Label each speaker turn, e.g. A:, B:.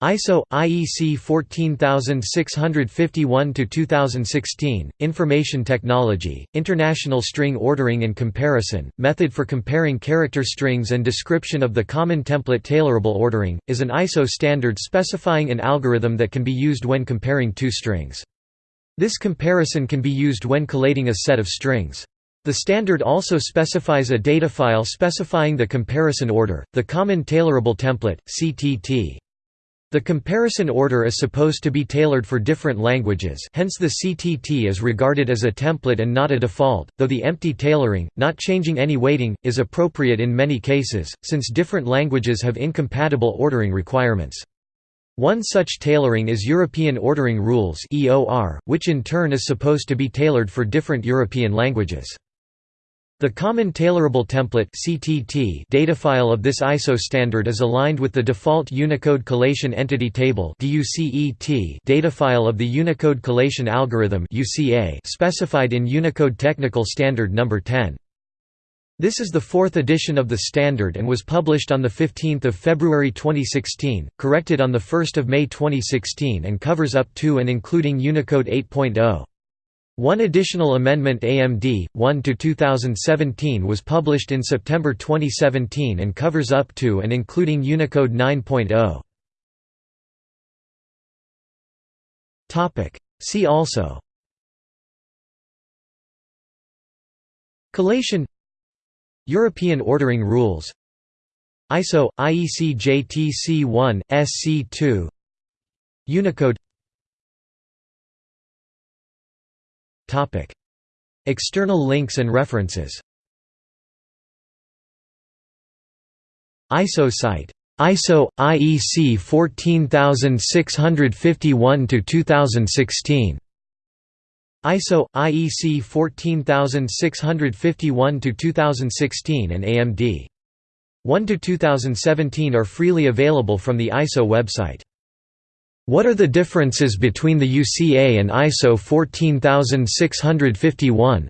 A: ISO IEC 14651 to 2016 Information Technology International String Ordering and Comparison Method for comparing character strings and description of the common template tailorable ordering is an ISO standard specifying an algorithm that can be used when comparing two strings. This comparison can be used when collating a set of strings. The standard also specifies a data file specifying the comparison order, the Common Tailorable Template (CTT). The comparison order is supposed to be tailored for different languages hence the CTT is regarded as a template and not a default, though the empty tailoring, not changing any weighting, is appropriate in many cases, since different languages have incompatible ordering requirements. One such tailoring is European Ordering Rules which in turn is supposed to be tailored for different European languages. The Common Tailorable Template (CTT) datafile of this ISO standard is aligned with the default Unicode Collation Element Table (DUCET) datafile of the Unicode Collation Algorithm specified in Unicode Technical Standard Number 10. This is the fourth edition of the standard and was published on 15 February 2016, corrected on 1 May 2016 and covers up to and including Unicode 8.0. One additional amendment AMD 1 to 2017 was published in September 2017 and covers up to and including Unicode 9.0. Topic. See also. Collation. European ordering rules. ISO IEC JTC1 SC2 Unicode External links and references. ISO site. ISO IEC 14651 to 2016 ISO IEC 14651 to 2016 and AMD 1 to 2017 are freely available from the ISO website what are the differences between the UCA and ISO 14651?